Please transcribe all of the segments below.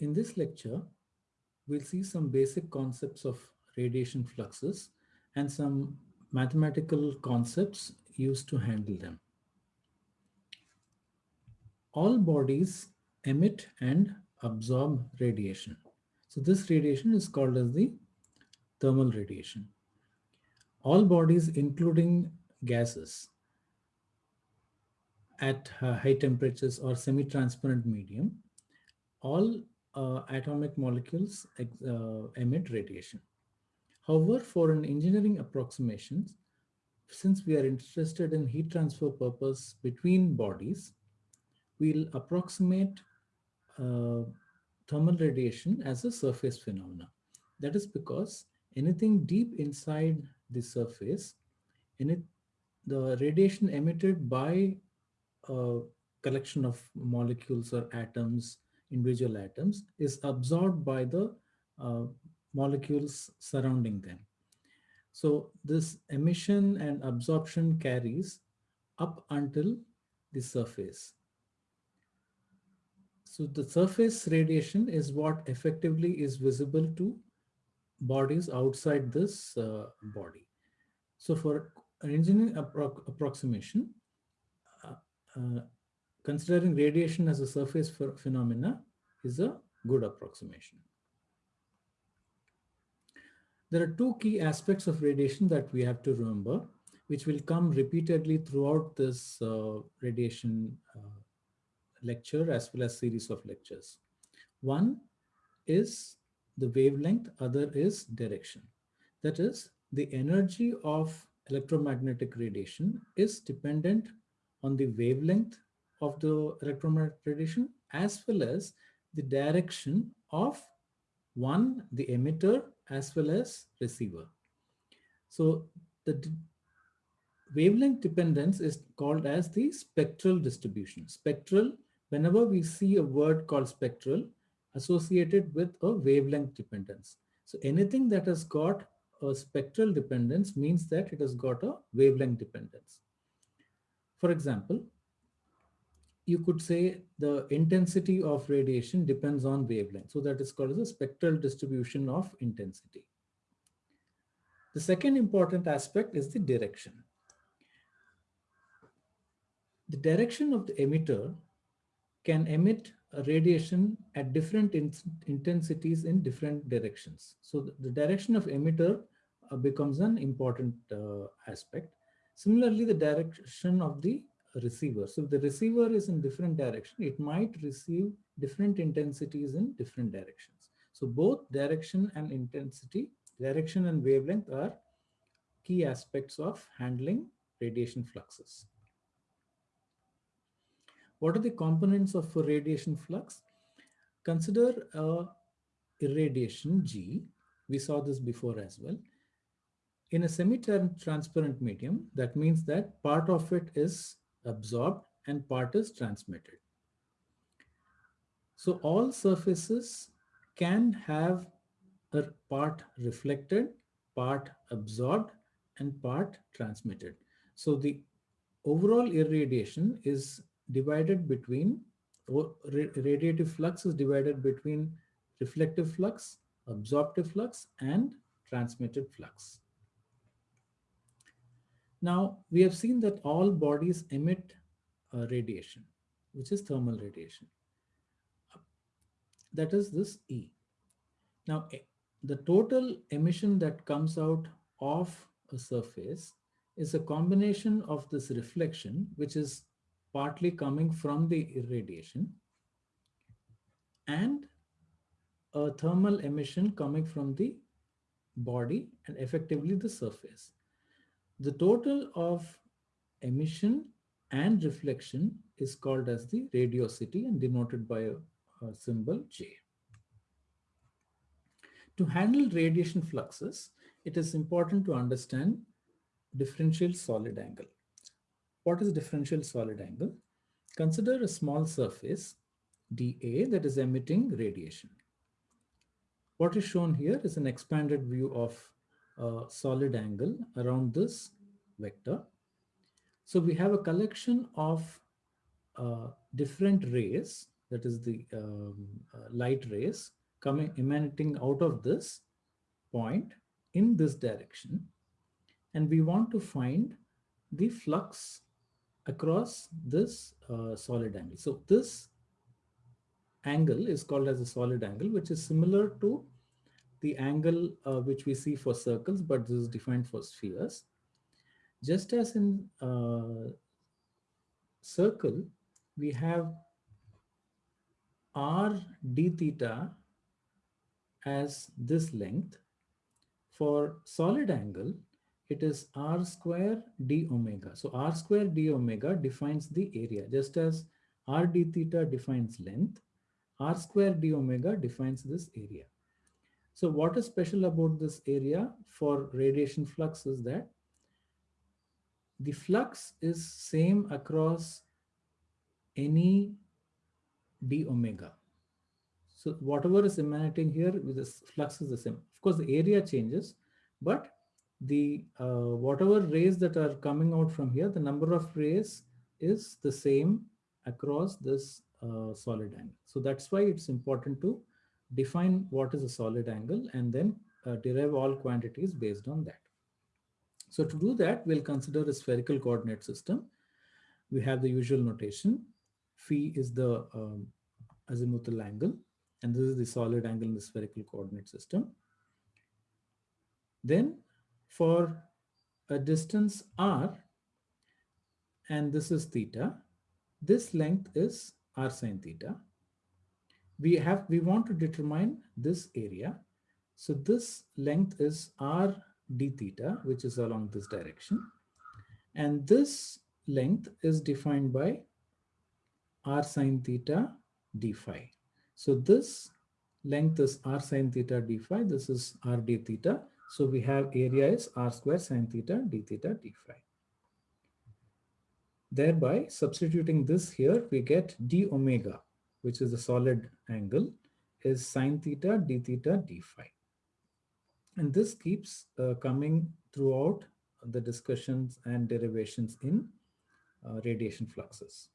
in this lecture, we'll see some basic concepts of radiation fluxes and some mathematical concepts used to handle them. All bodies emit and absorb radiation. So this radiation is called as the thermal radiation. All bodies, including gases, at high temperatures or semi-transparent medium, all uh, atomic molecules uh, emit radiation. However, for an engineering approximation, since we are interested in heat transfer purpose between bodies, we'll approximate uh, thermal radiation as a surface phenomena. That is because anything deep inside the surface, in it, the radiation emitted by a collection of molecules or atoms, individual atoms, is absorbed by the uh, molecules surrounding them. So this emission and absorption carries up until the surface. So the surface radiation is what effectively is visible to bodies outside this uh, body. So for an engineering appro approximation, uh, uh, considering radiation as a surface for phenomena is a good approximation. There are two key aspects of radiation that we have to remember, which will come repeatedly throughout this uh, radiation uh, lecture as well as series of lectures. One is the wavelength, other is direction. That is, the energy of electromagnetic radiation is dependent on the wavelength of the electromagnetic radiation as well as the direction of one, the emitter as well as receiver. So the wavelength dependence is called as the spectral distribution. Spectral, whenever we see a word called spectral associated with a wavelength dependence. So anything that has got a spectral dependence means that it has got a wavelength dependence. For example, you could say the intensity of radiation depends on wavelength. So that is called as a spectral distribution of intensity. The second important aspect is the direction. The direction of the emitter can emit radiation at different in intensities in different directions. So the, the direction of emitter uh, becomes an important uh, aspect. Similarly, the direction of the receiver. So if the receiver is in different direction, it might receive different intensities in different directions. So both direction and intensity, direction and wavelength are key aspects of handling radiation fluxes. What are the components of a radiation flux? Consider irradiation G. We saw this before as well. In a semi-transparent medium, that means that part of it is absorbed and part is transmitted. So all surfaces can have a part reflected, part absorbed, and part transmitted. So the overall irradiation is divided between, radiative flux is divided between reflective flux, absorptive flux, and transmitted flux. Now, we have seen that all bodies emit radiation, which is thermal radiation. That is this E. Now, the total emission that comes out of a surface is a combination of this reflection, which is partly coming from the irradiation, and a thermal emission coming from the body and effectively the surface. The total of emission and reflection is called as the radiosity and denoted by a, a symbol J. To handle radiation fluxes, it is important to understand differential solid angle. What is differential solid angle? Consider a small surface dA that is emitting radiation. What is shown here is an expanded view of a solid angle around this vector. So we have a collection of uh, different rays that is the um, uh, light rays coming emanating out of this point in this direction. And we want to find the flux across this uh, solid angle. So this angle is called as a solid angle, which is similar to the angle uh, which we see for circles, but this is defined for spheres. Just as in uh, circle, we have r d theta as this length. For solid angle, it is r square d omega. So r square d omega defines the area, just as r d theta defines length, r square d omega defines this area. So what is special about this area for radiation flux is that the flux is same across any d omega. So whatever is emanating here this flux is the same. Of course, the area changes, but the uh, whatever rays that are coming out from here, the number of rays is the same across this uh, solid angle. So that's why it's important to define what is a solid angle and then uh, derive all quantities based on that. So to do that, we'll consider a spherical coordinate system. We have the usual notation. Phi is the um, azimuthal angle, and this is the solid angle in the spherical coordinate system. Then for a distance r, and this is theta, this length is r sine theta. We have we want to determine this area. So this length is r d theta, which is along this direction. And this length is defined by r sine theta d phi. So this length is r sine theta d phi. This is r d theta. So we have area is r square sine theta d theta d phi. Thereby substituting this here, we get d omega, which is the solid angle, is sine theta d theta d phi. And this keeps uh, coming throughout the discussions and derivations in uh, radiation fluxes.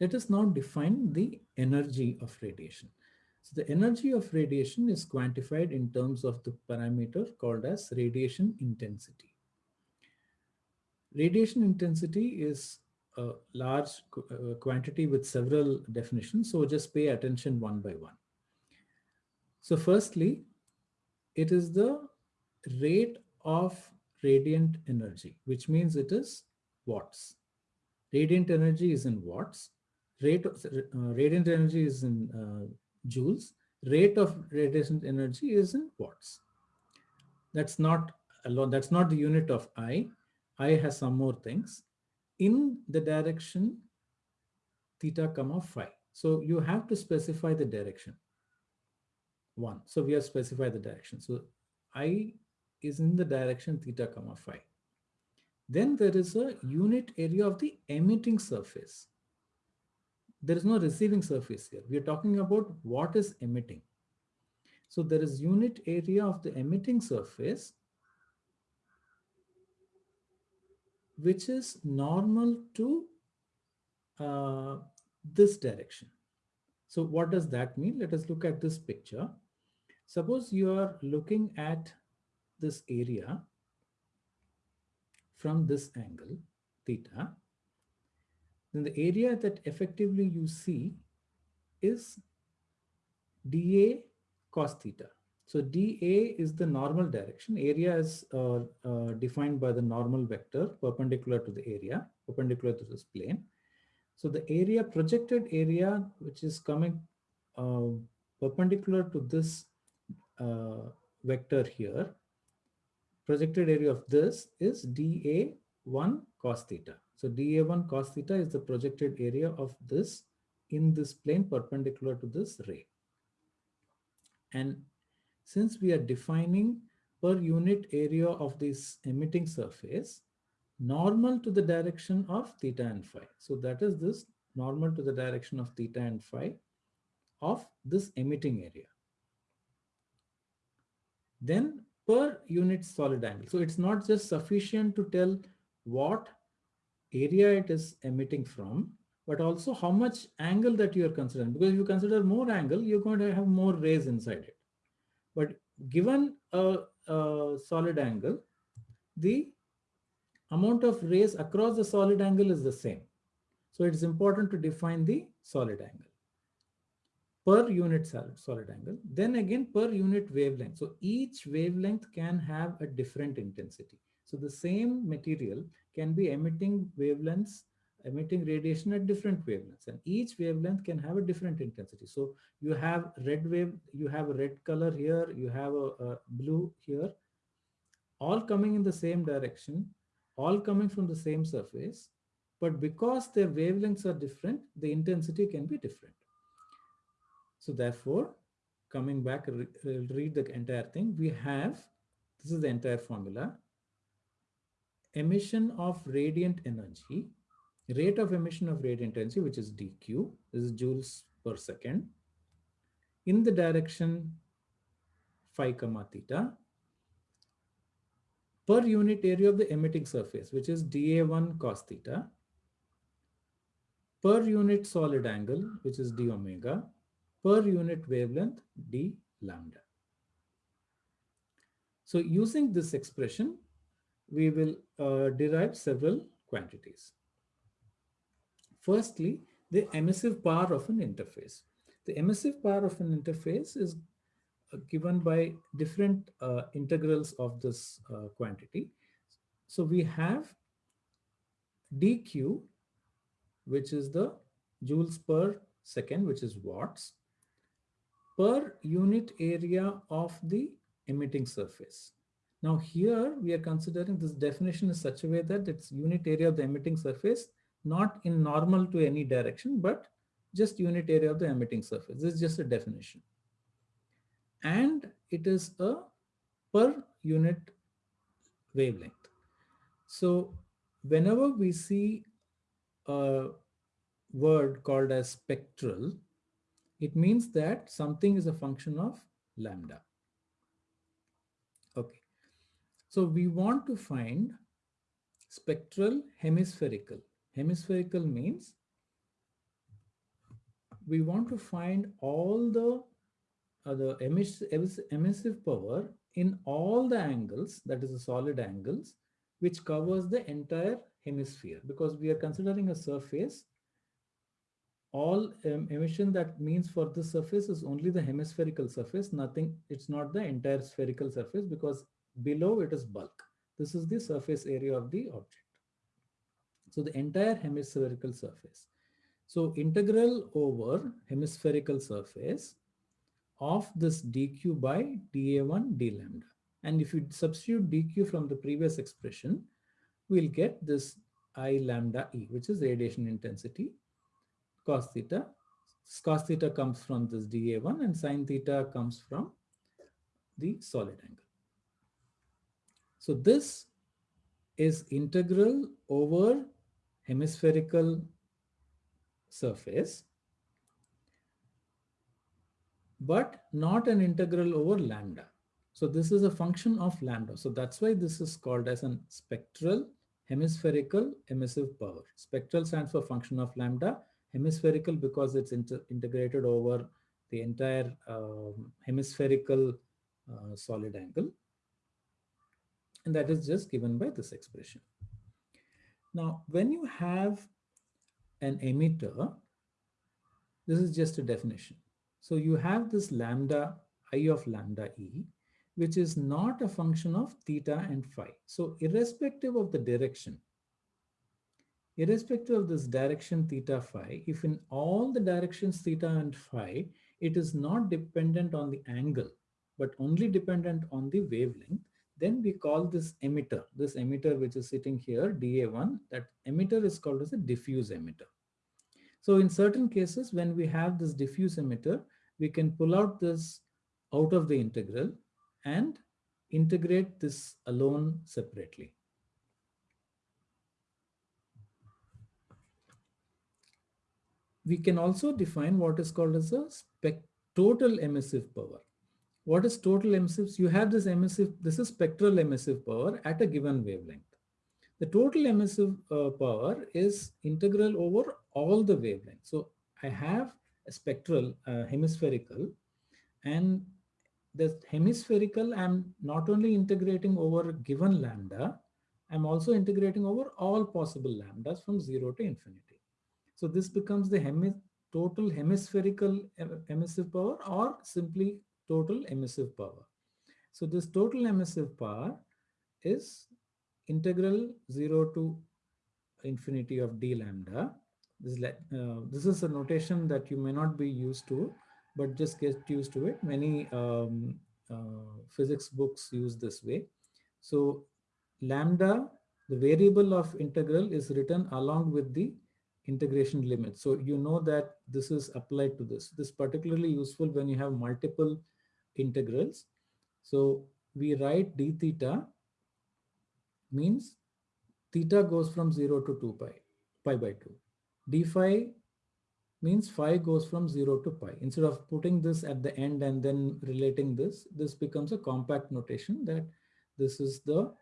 Let us now define the energy of radiation. So the energy of radiation is quantified in terms of the parameter called as radiation intensity. Radiation intensity is a large uh, quantity with several definitions, so just pay attention one by one. So firstly, it is the rate of radiant energy, which means it is watts. Radiant energy is in watts. Rate of, uh, radiant energy is in uh, joules, rate of radiation energy is in watts. That's not alone. That's not the unit of I. I has some more things in the direction theta comma phi. So you have to specify the direction. One. So we have specified the direction. So I is in the direction theta comma phi. Then there is a unit area of the emitting surface there is no receiving surface here. We are talking about what is emitting. So there is unit area of the emitting surface, which is normal to uh, this direction. So what does that mean? Let us look at this picture. Suppose you are looking at this area from this angle, theta, then the area that effectively you see is dA cos theta. So dA is the normal direction. Area is uh, uh, defined by the normal vector perpendicular to the area, perpendicular to this plane. So the area, projected area, which is coming uh, perpendicular to this uh, vector here, projected area of this is dA1 cos theta. So dA1 cos theta is the projected area of this in this plane perpendicular to this ray. And since we are defining per unit area of this emitting surface, normal to the direction of theta and phi. So that is this normal to the direction of theta and phi of this emitting area. Then per unit solid angle. So it's not just sufficient to tell what area it is emitting from, but also how much angle that you are considering. Because if you consider more angle, you're going to have more rays inside it. But given a, a solid angle, the amount of rays across the solid angle is the same. So it's important to define the solid angle per unit solid angle. Then again per unit wavelength. So each wavelength can have a different intensity. So the same material can be emitting wavelengths, emitting radiation at different wavelengths and each wavelength can have a different intensity. So you have red wave, you have a red color here, you have a, a blue here, all coming in the same direction, all coming from the same surface. But because their wavelengths are different, the intensity can be different. So therefore, coming back, read the entire thing. We have, this is the entire formula, emission of radiant energy, rate of emission of radiant energy, which is dq, is joules per second, in the direction phi comma theta, per unit area of the emitting surface, which is dA1 cos theta, per unit solid angle, which is d omega, per unit wavelength d lambda. So using this expression, we will uh, derive several quantities. Firstly, the emissive power of an interface. The emissive power of an interface is uh, given by different uh, integrals of this uh, quantity. So we have dq, which is the joules per second, which is watts, per unit area of the emitting surface. Now here we are considering this definition in such a way that it's unit area of the emitting surface, not in normal to any direction, but just unit area of the emitting surface. This is just a definition. And it is a per unit wavelength. So whenever we see a word called as spectral, it means that something is a function of lambda. Okay. So we want to find spectral hemispherical. Hemispherical means we want to find all the, uh, the emiss emissive power in all the angles, that is the solid angles, which covers the entire hemisphere. Because we are considering a surface all um, emission that means for the surface is only the hemispherical surface nothing it's not the entire spherical surface because below it is bulk. This is the surface area of the object so the entire hemispherical surface so integral over hemispherical surface of this dq by dA1 d lambda and if you substitute dq from the previous expression we'll get this i lambda e which is radiation intensity cos theta. Cos theta comes from this dA1 and sine theta comes from the solid angle. So this is integral over hemispherical surface, but not an integral over lambda. So this is a function of lambda. So that's why this is called as an spectral hemispherical emissive power. Spectral stands for function of lambda hemispherical because it's integrated over the entire um, hemispherical uh, solid angle. And that is just given by this expression. Now, when you have an emitter, this is just a definition. So you have this lambda, I of lambda E, which is not a function of theta and phi. So irrespective of the direction, irrespective of this direction theta phi, if in all the directions theta and phi, it is not dependent on the angle, but only dependent on the wavelength, then we call this emitter, this emitter which is sitting here, dA1, that emitter is called as a diffuse emitter. So in certain cases, when we have this diffuse emitter, we can pull out this out of the integral and integrate this alone separately. we can also define what is called as a total emissive power. What is total emissive? You have this emissive, this is spectral emissive power at a given wavelength. The total emissive uh, power is integral over all the wavelengths. So I have a spectral uh, hemispherical and the hemispherical I'm not only integrating over given lambda, I'm also integrating over all possible lambdas from zero to infinity. So this becomes the total hemispherical emissive power or simply total emissive power. So this total emissive power is integral 0 to infinity of d lambda. This, uh, this is a notation that you may not be used to, but just get used to it. Many um, uh, physics books use this way. So lambda, the variable of integral is written along with the integration limit. So you know that this is applied to this. This is particularly useful when you have multiple integrals. So we write d theta means theta goes from 0 to 2 pi, pi by 2. d phi means phi goes from 0 to pi. Instead of putting this at the end and then relating this, this becomes a compact notation that this is the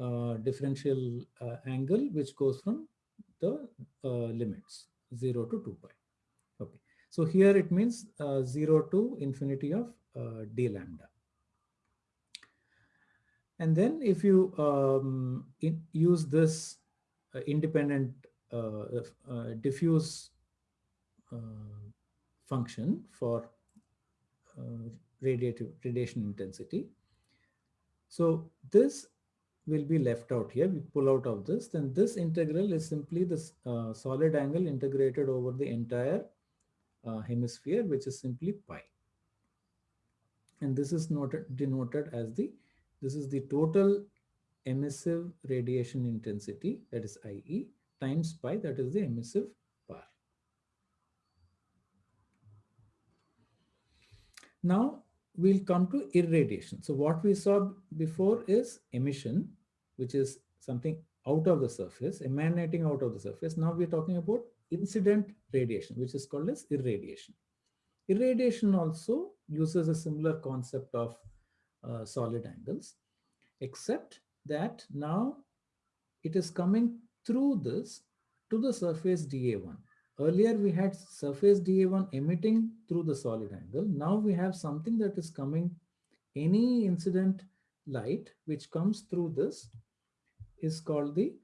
uh, differential uh, angle which goes from the uh, limits 0 to 2 pi. Okay, so here it means uh, 0 to infinity of d lambda. And then if you um, in, use this uh, independent uh, uh, diffuse function for radiative radiation intensity. So this will be left out here. We pull out of this, then this integral is simply this uh, solid angle integrated over the entire uh, hemisphere, which is simply pi. And this is noted, denoted as the this is the total emissive radiation intensity, that is IE, times pi, that is the emissive power. Now we'll come to irradiation. So what we saw before is emission, which is something out of the surface, emanating out of the surface. Now we're talking about incident radiation, which is called as irradiation. Irradiation also uses a similar concept of uh, solid angles, except that now it is coming through this to the surface dA1. Earlier we had surface dA1 emitting through the solid angle. Now we have something that is coming, any incident light which comes through this is called the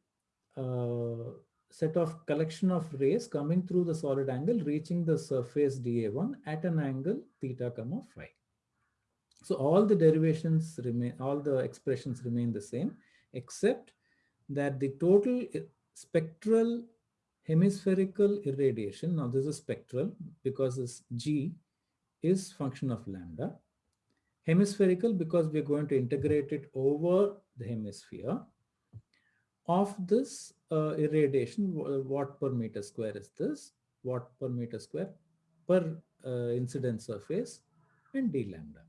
uh, set of collection of rays coming through the solid angle reaching the surface dA1 at an angle theta comma phi. So all the derivations remain, all the expressions remain the same, except that the total eh, spectral hemispherical irradiation, now this is spectral because this G is function of lambda. Hemispherical because we're going to integrate it over the hemisphere. Of this uh, irradiation, watt per meter square is this, watt per meter square per uh, incident surface and d lambda.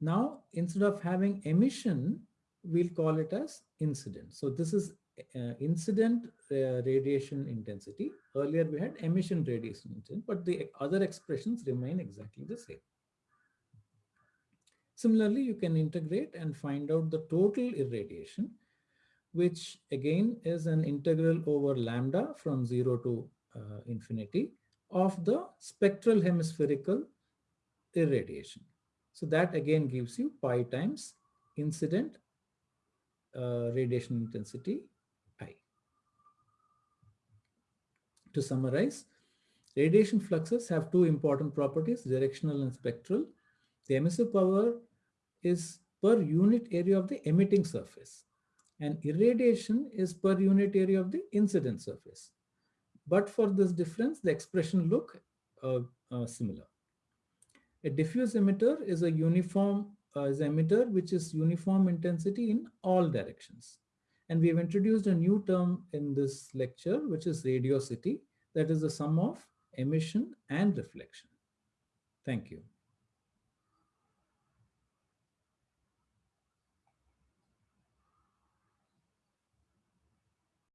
Now, instead of having emission, we'll call it as incident. So this is uh, incident uh, radiation intensity. Earlier we had emission radiation intensity, but the other expressions remain exactly the same. Similarly, you can integrate and find out the total irradiation, which again is an integral over lambda from 0 to uh, infinity of the spectral hemispherical irradiation. So that again gives you pi times incident uh, radiation intensity I. To summarize, radiation fluxes have two important properties, directional and spectral. The emissive power is per unit area of the emitting surface and irradiation is per unit area of the incident surface. But for this difference, the expression look uh, uh, similar. A diffuse emitter is a uniform uh, is emitter which is uniform intensity in all directions. And we have introduced a new term in this lecture, which is radiosity. That is the sum of emission and reflection. Thank you.